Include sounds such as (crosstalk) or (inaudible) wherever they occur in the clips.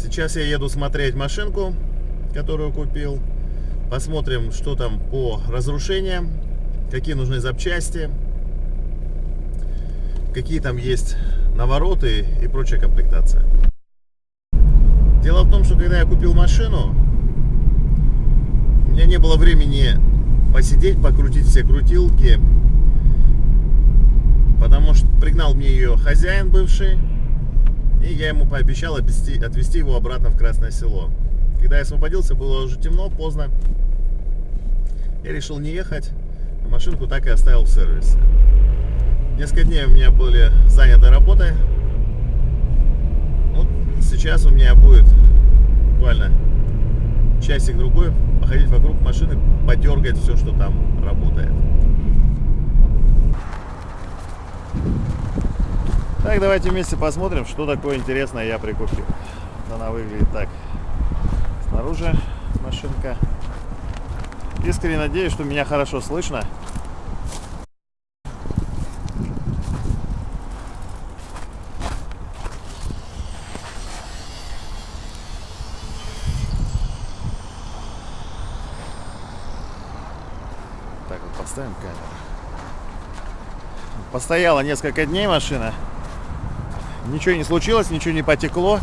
Сейчас я еду смотреть машинку, которую купил. Посмотрим, что там по разрушениям, какие нужны запчасти, какие там есть навороты и прочая комплектация. Дело в том, что когда я купил машину, у меня не было времени посидеть, покрутить все крутилки, потому что пригнал мне ее хозяин бывший, и я ему пообещал отвезти, отвезти его обратно в Красное Село. Когда я освободился, было уже темно, поздно. Я решил не ехать, а машинку так и оставил в сервисе. Несколько дней у меня были заняты работой. Вот сейчас у меня будет буквально часик-другой походить вокруг машины, подергать все, что там работает. Так, давайте вместе посмотрим, что такое интересное я прикупил. Она выглядит так. Снаружи машинка. Искренне надеюсь, что меня хорошо слышно. Так вот поставим камеру. Постояла несколько дней машина. Ничего не случилось, ничего не потекло.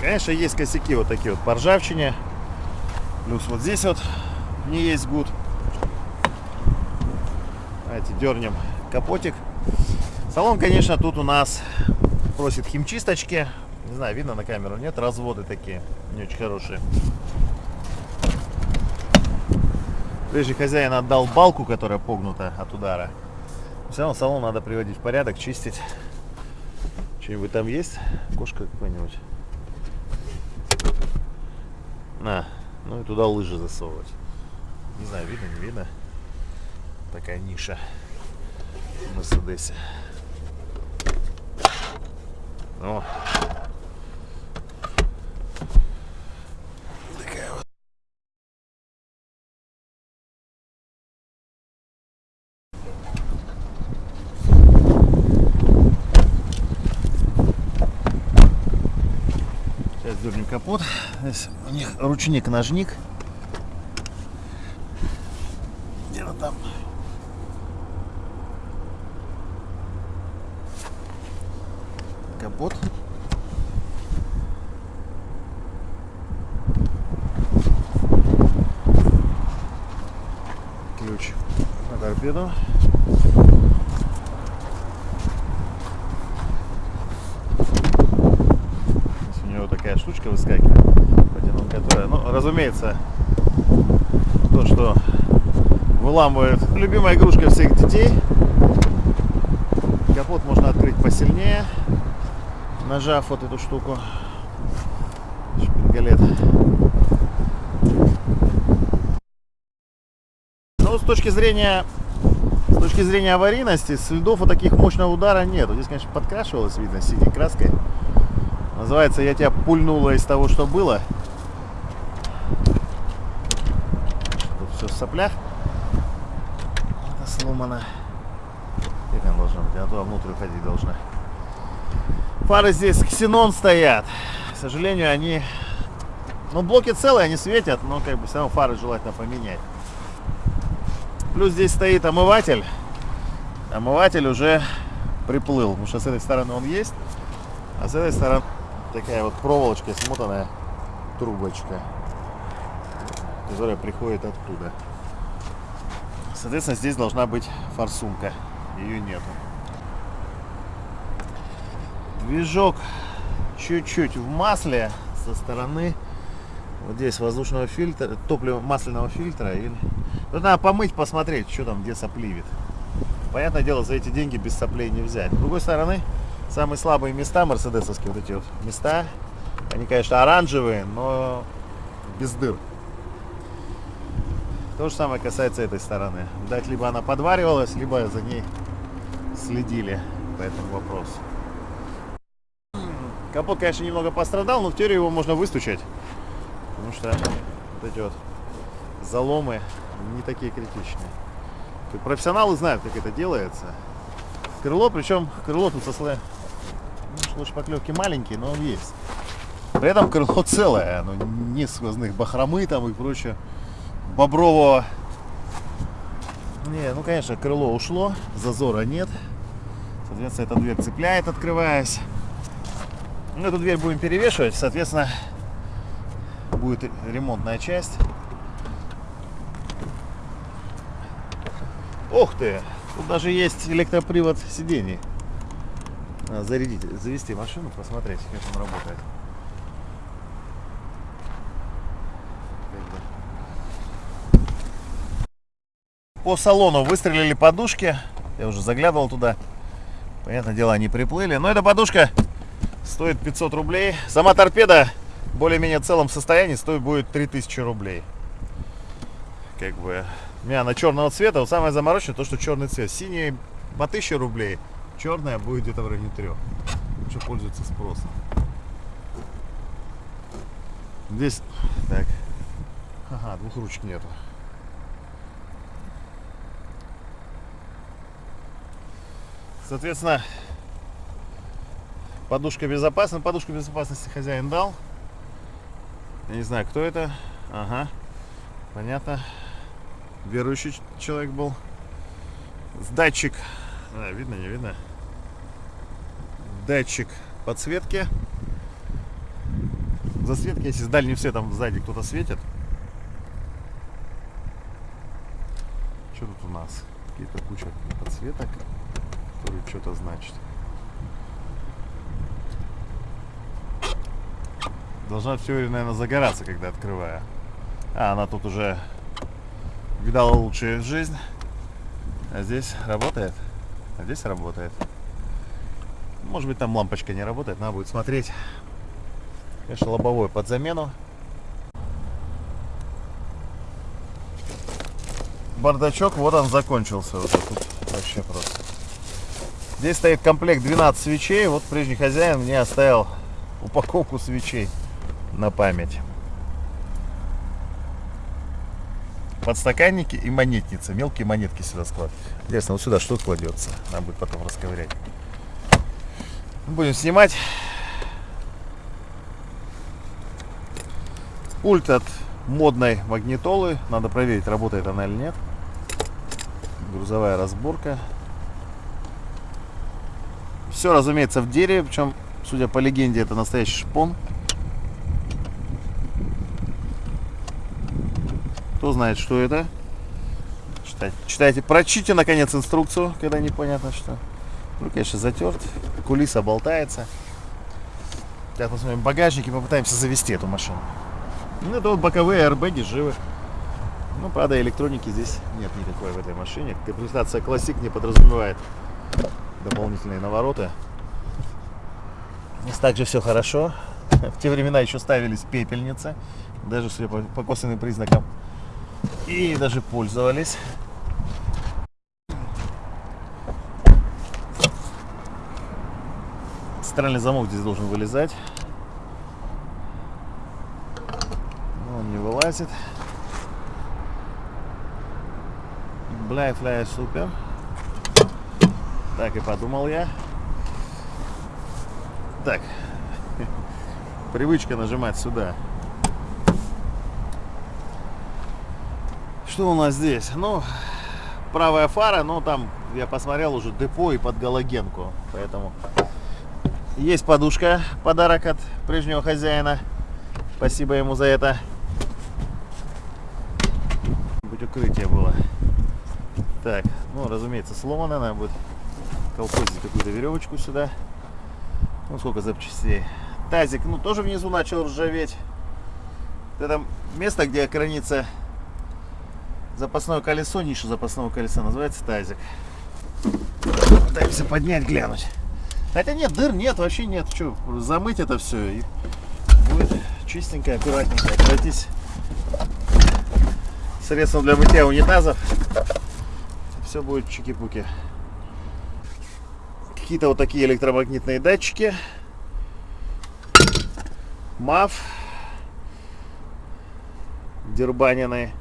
Конечно, есть косяки вот такие вот по ржавчине. Плюс вот здесь вот не есть гуд. Давайте дернем капотик. Салон, конечно, тут у нас просит химчисточки. Не знаю, видно на камеру, нет? Разводы такие, не очень хорошие. Прежде хозяин отдал балку, которая погнута от удара. Все равно салон надо приводить в порядок, чистить. Что-нибудь там есть? Кошка какой-нибудь? На, ну и туда лыжи засовывать. Не знаю, видно, не видно. Такая ниша в Мерседесе. О, дернем капот. Здесь у них ручник-ножник. Где-то там. Капот. Ключ на торпеду. штучка выскакивает, потянул, которая, ну, разумеется, то, что выламывает любимая игрушка всех детей. Капот можно открыть посильнее, нажав вот эту штуку. Шпингалет. Ну, с точки зрения с точки зрения аварийности, следов вот таких мощного удара нет. Здесь, конечно, подкрашивалось, видно, синей краской. Называется, я тебя пульнула из того, что было. Тут все в соплях. Это сломано. Как она должна быть? Она туда внутрь ходить должна. Фары здесь ксенон стоят. К сожалению, они... Ну, блоки целые, они светят, но как бы все равно фары желательно поменять. Плюс здесь стоит омыватель. Омыватель уже приплыл, потому что с этой стороны он есть, а с этой стороны такая вот проволочка, смотанная трубочка, которая приходит оттуда. Соответственно, здесь должна быть форсунка. Ее нету. Движок чуть-чуть в масле со стороны вот здесь воздушного фильтра, топлива масляного фильтра. Или... Тут надо помыть, посмотреть, что там, где сопливит. Понятное дело, за эти деньги без соплей не взять. С другой стороны, Самые слабые места мерседесовские, вот эти вот места, они, конечно, оранжевые, но без дыр. То же самое касается этой стороны. Дать либо она подваривалась, либо за ней следили по этому вопросу. Капот, конечно, немного пострадал, но в теории его можно выстучать. Потому что вот эти вот заломы не такие критичные. Профессионалы знают, как это делается. Крыло, причем крыло тут со слоем шпаклевки маленький, но он есть. При этом крыло целое, оно не сквозных бахромы там и прочее. Бобрового. Не, ну конечно, крыло ушло, зазора нет. Соответственно, эта дверь цепляет, открываясь. Ну, эту дверь будем перевешивать, соответственно, будет ремонтная часть. Ух ты! Тут даже есть электропривод сидений. Надо зарядить, завести машину, посмотреть, как он работает. По салону выстрелили подушки. Я уже заглядывал туда. Понятное дело, они приплыли. Но эта подушка стоит 500 рублей. Сама торпеда более-менее целом состоянии стоит будет 3000 рублей. Как бы. У меня она черного цвета. Вот самое замороченное то, что черный цвет. Синий по 1000 рублей. Черная будет где-то в районе 3. Лучше пользуется спросом. Здесь... Так. Ага, двух ручек нету. Соответственно, подушка безопасности. Подушку безопасности хозяин дал. Я не знаю, кто это. Ага, понятно. Верующий человек был. С датчик. А, видно, не видно? Датчик подсветки. Засветки, если с дальним светом сзади кто-то светит. Что тут у нас? Какие-то куча подсветок который что-то значит. Должна все, наверное, загораться, когда открываю. А, она тут уже видала лучшую жизнь. А здесь работает. А здесь работает. Может быть, там лампочка не работает, надо будет смотреть. Конечно, лобовой под замену. Бардачок, вот он закончился уже. Тут вообще просто. Здесь стоит комплект 12 свечей. Вот прежний хозяин мне оставил упаковку свечей на память. Подстаканники и монетницы. Мелкие монетки сюда складывать. Интересно, вот сюда что кладется? Надо будет потом расковырять. Будем снимать. Пульт от модной магнитолы. Надо проверить, работает она или нет. Грузовая разборка. Все, разумеется, в дереве, причем, судя по легенде, это настоящий шпон. Кто знает, что это? Читайте, читайте, прочите, наконец, инструкцию, когда непонятно что. Ну, конечно, затерт. Кулиса болтается. Сейчас посмотрим багажник и попытаемся завести эту машину. Ну, это вот боковые аэрбэги живы. Ну, правда, электроники здесь нет никакой в этой машине. Комплектация классик не подразумевает дополнительные навороты. Здесь также все хорошо. (laughs) В те времена еще ставились пепельницы, даже судя по, по косвенным признакам. И даже пользовались. Центральный замок здесь должен вылезать. Он не вылазит. Бля, фляя супер. Так и подумал я. Так. Привычка нажимать сюда. Что у нас здесь? Ну, правая фара, но там я посмотрел уже депо и под галогенку. Поэтому есть подушка, подарок от прежнего хозяина. Спасибо ему за это. Будь укрытие было. Так, ну, разумеется, сломано, надо будет колхозить какую-то веревочку сюда. Ну, сколько запчастей. Тазик, ну, тоже внизу начал ржаветь. Это место, где хранится запасное колесо, ниша запасного колеса, называется тазик. Пытаемся поднять, глянуть. Хотя нет, дыр нет, вообще нет. Что, замыть это все и будет чистенько, аккуратненько. Обратись средством для мытья унитазов. Все будет чики-пуки какие-то вот такие электромагнитные датчики. МАФ. Дербанины.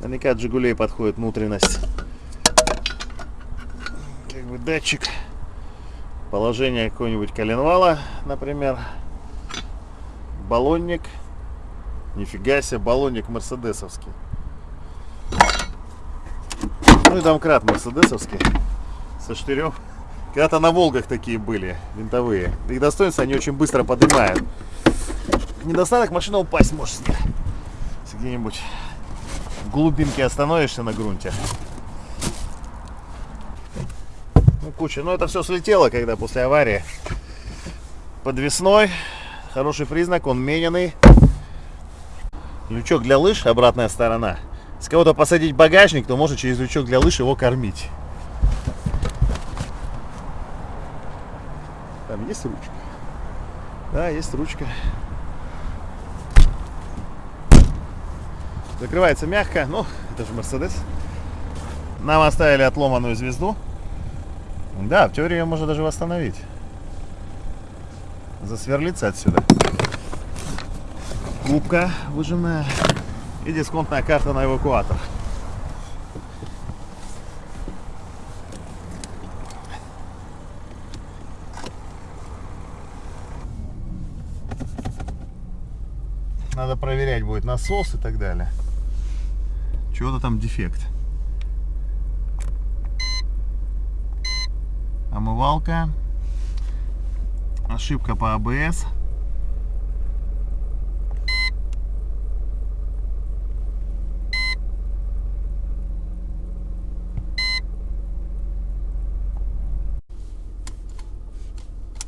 Наверняка от Жигулей подходит внутренность. Как бы датчик Положение какого-нибудь коленвала, например. Баллонник. Нифига себе, баллонник мерседесовский. Ну и домкрат мерседесовский. Со штырев. Когда-то на Волгах такие были, винтовые. Их достоинства они очень быстро поднимают. Недостаток машина упасть может с них. Где-нибудь в глубинке остановишься на грунте. Ну, куча. Но это все слетело, когда после аварии. Подвесной. Хороший признак, он мененный. Лючок для лыж, обратная сторона. Если кого-то посадить багажник, то можно через лючок для лыж его кормить. Там есть ручка? Да, есть ручка. Закрывается мягко. Ну, это же Мерседес. Нам оставили отломанную звезду. Да, в теории ее можно даже восстановить. Засверлиться отсюда. Губка выжимная. И дисконтная карта на эвакуатор. Надо проверять будет насос и так далее. Чего-то там дефект. Омывалка. Ошибка по АБС.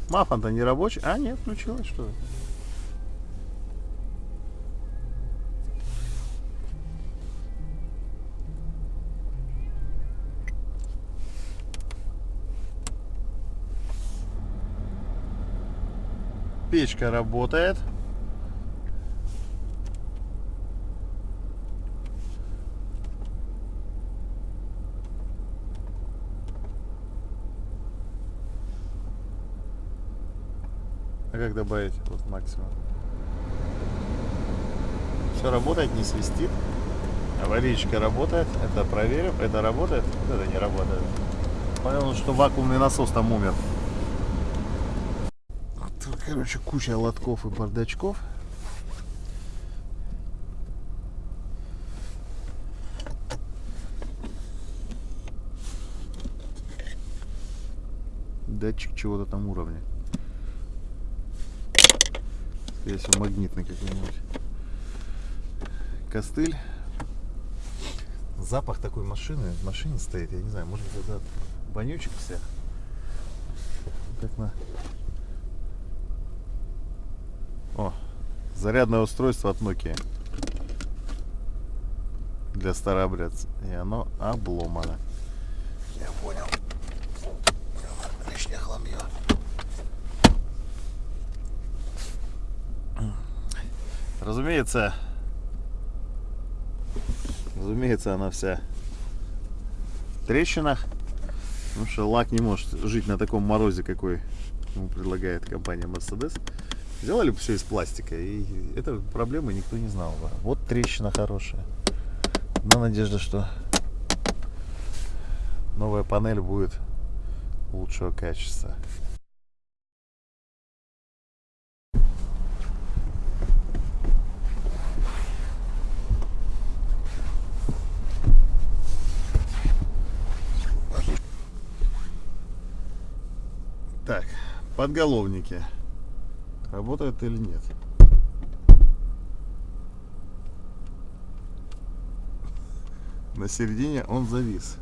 Мафон-то не рабочий. А, нет, включилось что Печка работает. А как добавить вот максимум? Все работает, не свистит. Аварийка работает. Это проверим. Это работает. Это не работает. Понял, что вакуумный насос там умер. Короче, куча лотков и бардачков. Датчик чего-то там уровня. Скорее всего, магнитный какой-нибудь. Костыль. Запах такой машины, в машине стоит, я не знаю, может быть это вонючек всех. Как на о, зарядное устройство от Nokia. Для старообрядца. И оно обломано. Я понял. Лишнее хламье. Разумеется, разумеется, она вся в трещинах. Потому что лак не может жить на таком морозе, какой ему предлагает компания Mercedes. Сделали бы все из пластика, и этой проблемы никто не знал бы. Вот трещина хорошая. На надежда, что новая панель будет лучшего качества. Так, подголовники работает или нет. На середине он завис.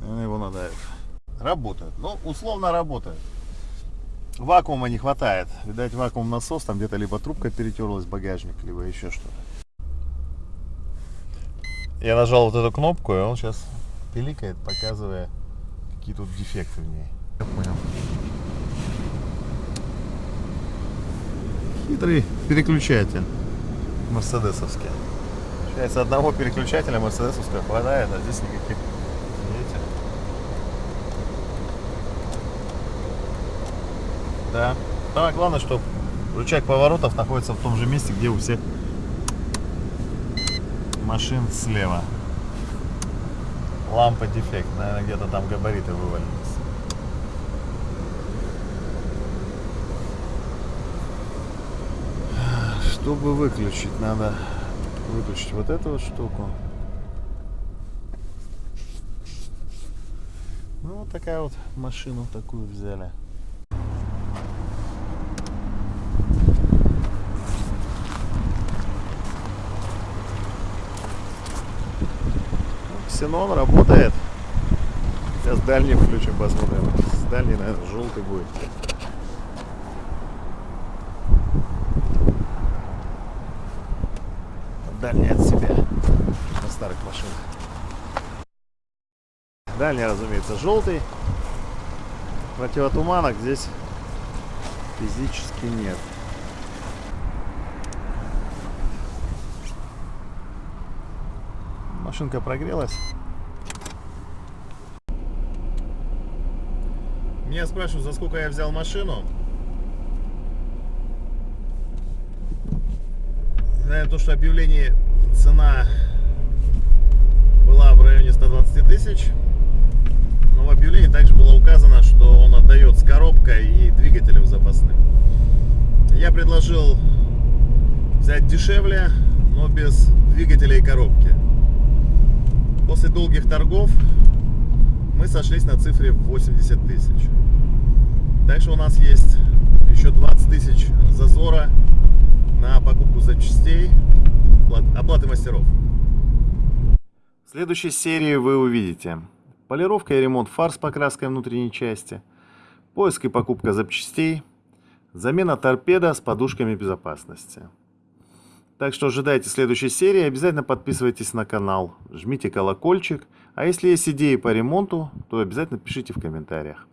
Наверное, его надо... Работает. Ну, условно работает. Вакуума не хватает. Видать, вакуум насос, там где-то либо трубка перетерлась багажник, либо еще что-то. Я нажал вот эту кнопку, и он сейчас пиликает, показывая, какие тут дефекты в ней. Я понял. Хитрый переключатель мерседесовский. Получается, одного переключателя мерседесовского хватает, а здесь никаких. Видите? Да. Самое главное, что рычаг поворотов находится в том же месте, где у всех машин слева. Лампа дефект. Наверное, где-то там габариты вывалились. Чтобы выключить, надо выключить вот эту вот штуку. Ну, вот такая вот машину такую взяли. Ну, Ксенон работает. Сейчас дальний включим, посмотрим. С дальней, наверное, желтый будет. Дальний от себя на старых машинах. Дальний, разумеется, желтый. Противотуманок здесь физически нет. Машинка прогрелась. Меня спрашивают, за сколько я взял машину. Наверное, то, что объявление цена была в районе 120 тысяч. Но в объявлении также было указано, что он отдает с коробкой и двигателем запасным. Я предложил взять дешевле, но без двигателя и коробки. После долгих торгов мы сошлись на цифре 80 тысяч. Что у нас есть еще 20 тысяч зазора на покупку запчастей, оплаты мастеров. В следующей серии вы увидите полировка и ремонт фар с покраской внутренней части, поиск и покупка запчастей, замена торпеда с подушками безопасности. Так что ожидайте следующей серии, обязательно подписывайтесь на канал, жмите колокольчик, а если есть идеи по ремонту, то обязательно пишите в комментариях.